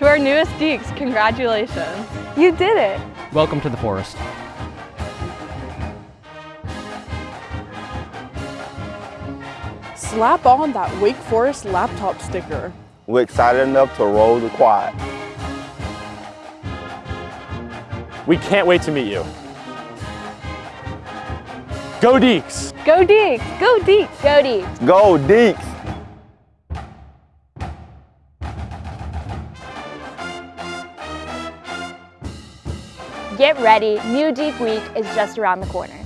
To our newest Deacs, congratulations. You did it. Welcome to the forest. Slap on that Wake Forest laptop sticker. We're excited enough to roll the quad. We can't wait to meet you. Go Deacs! Go Deacs! Go Deacs! Go Deacs! Go Deacs! Get ready, New Deep Week is just around the corner.